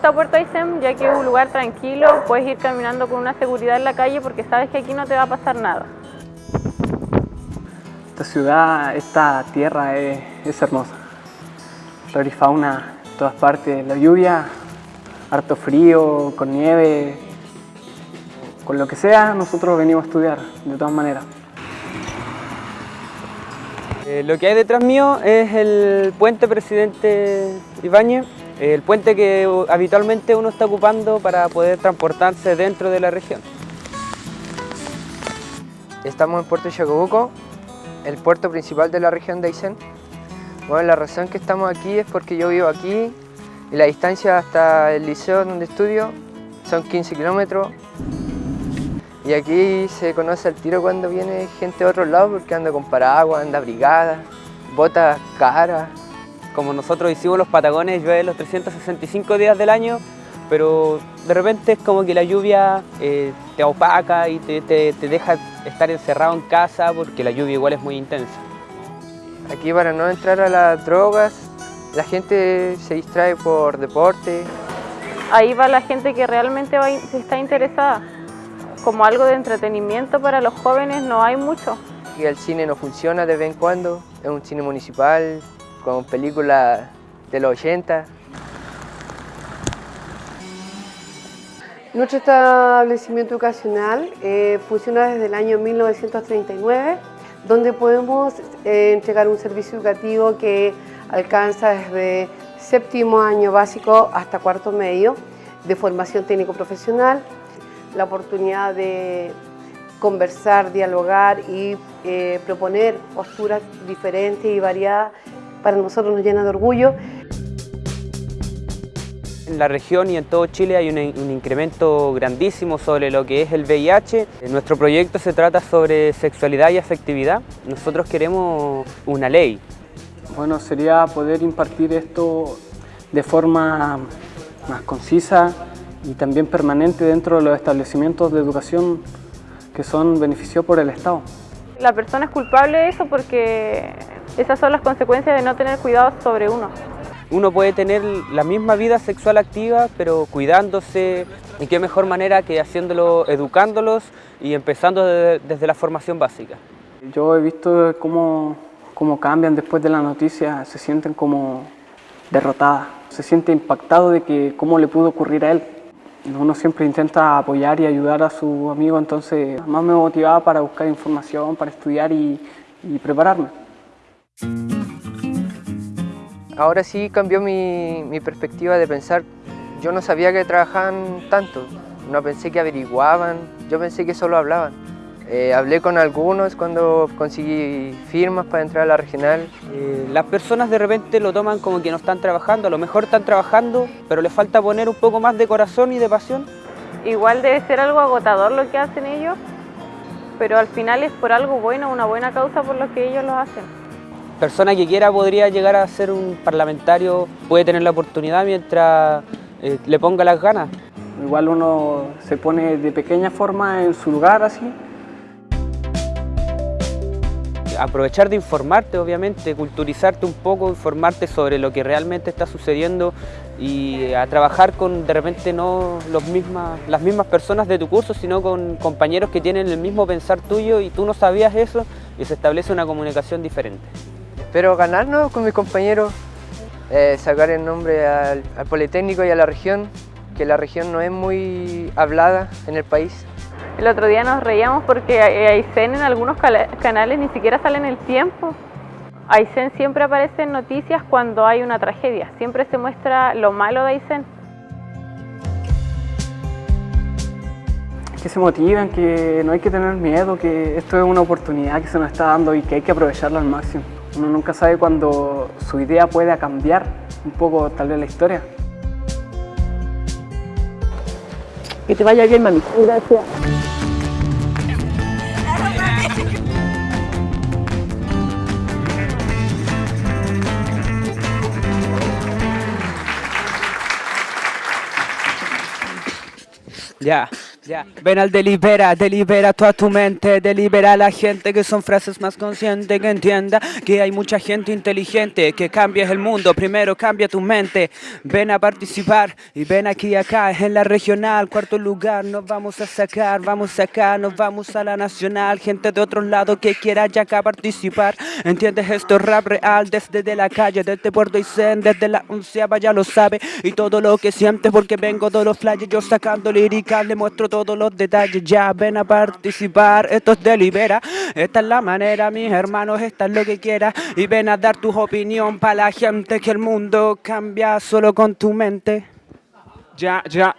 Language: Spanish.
gusta Puerto Aysén ya que es un lugar tranquilo, puedes ir caminando con una seguridad en la calle porque sabes que aquí no te va a pasar nada. Esta ciudad, esta tierra es, es hermosa. Flora y fauna en todas partes. La lluvia, harto frío, con nieve, con lo que sea, nosotros venimos a estudiar, de todas maneras. Eh, lo que hay detrás mío es el puente Presidente Ibáñez, el puente que habitualmente uno está ocupando para poder transportarse dentro de la región. Estamos en Puerto Chacabuco, el puerto principal de la región de Aysén. Bueno, la razón que estamos aquí es porque yo vivo aquí y la distancia hasta el liceo donde estudio son 15 kilómetros. Y aquí se conoce al tiro cuando viene gente de otro lado porque anda con paraguas, anda brigada, botas caras. Como nosotros hicimos los Patagones, llueve los 365 días del año, pero de repente es como que la lluvia eh, te opaca y te, te deja estar encerrado en casa porque la lluvia igual es muy intensa. Aquí para no entrar a las drogas, la gente se distrae por deporte. Ahí va la gente que realmente va, está interesada. Como algo de entretenimiento para los jóvenes no hay mucho. Y el cine no funciona de vez en cuando, es un cine municipal con películas de los 80. Nuestro establecimiento educacional eh, funciona desde el año 1939, donde podemos eh, entregar un servicio educativo que alcanza desde séptimo año básico hasta cuarto medio de formación técnico-profesional, la oportunidad de conversar, dialogar y eh, proponer posturas diferentes y variadas para nosotros nos llena de orgullo. En la región y en todo Chile hay un, un, incremento grandísimo sobre lo que es el VIH. Nuestro proyecto se trata sobre sexualidad y afectividad. Nosotros queremos una ley. Bueno, sería poder impartir esto de forma más concisa y también permanente dentro de los establecimientos de educación que son beneficiados por el Estado. La persona es culpable de eso porque esas son las consecuencias de no tener cuidado sobre uno uno puede tener la misma vida sexual activa, pero cuidándose, y qué mejor manera que haciéndolo, educándolos y empezando de, desde la formación básica. Yo he visto cómo, cómo cambian después de la noticia, se sienten como derrotadas, se siente impactado de que cómo le pudo ocurrir a él. Uno siempre intenta apoyar y ayudar a su amigo, entonces más me motivaba para buscar información, para estudiar y, prepararme. Ahora sí cambió mi, mi, perspectiva de pensar, yo no sabía que trabajaban tanto, no pensé que averiguaban, yo pensé que solo hablaban. Eh, hablé con algunos cuando conseguí firmas para entrar a la regional. Eh, las personas de repente lo toman como que no están trabajando, a lo mejor están trabajando, pero les falta poner un poco más de corazón y de pasión. Igual debe ser algo agotador lo que hacen ellos, pero al final es por algo bueno, una buena causa por lo que ellos lo hacen persona que quiera podría llegar a ser un parlamentario, puede tener la oportunidad mientras eh, le ponga las ganas. Igual uno se pone de pequeña forma en su lugar así. Aprovechar de informarte, obviamente, culturizarte un poco, informarte sobre lo que realmente está sucediendo y a trabajar con, de repente, no los mismas, las mismas personas de tu curso, sino con compañeros que tienen el mismo pensar tuyo y tú no sabías eso y se establece una comunicación diferente. Espero ganarnos con mis compañeros, eh, sacar el nombre al, al, Politécnico y a la región, que la región no es muy hablada en el país. El otro día nos reíamos porque Aysén en algunos canales ni siquiera sale en el tiempo. Aysén siempre aparece en noticias cuando hay una tragedia, siempre se muestra lo malo de Aysén. Que se motiven, que no hay que tener miedo, que esto es una oportunidad que se nos está dando y que hay que aprovecharla al máximo. Uno nunca sabe cuándo su idea pueda cambiar un poco tal vez la historia. Que te vaya bien, mami. Gracias. Ya. Ven al delibera, delibera toda tu mente, delibera a la gente que son frases más conscientes, que entienda que hay mucha gente inteligente, que cambies el mundo, primero cambia tu mente, ven a participar y ven aquí acá, en la regional, cuarto lugar, nos vamos a sacar, vamos acá, nos vamos a la nacional, gente de otros lados que quiera ya acá participar, entiendes esto es rap real, desde de la calle, desde Puerto Aysén, desde la onceava ya lo sabe, y todo lo que sientes porque vengo de los flyers, yo sacando líricas, le muestro todos los detalles, ya ven a participar, esto es delibera, esta es la manera, mis hermanos, esta es lo que quieras, y ven a dar tu opinión para la gente que el mundo cambia solo con tu mente. Ya, ya.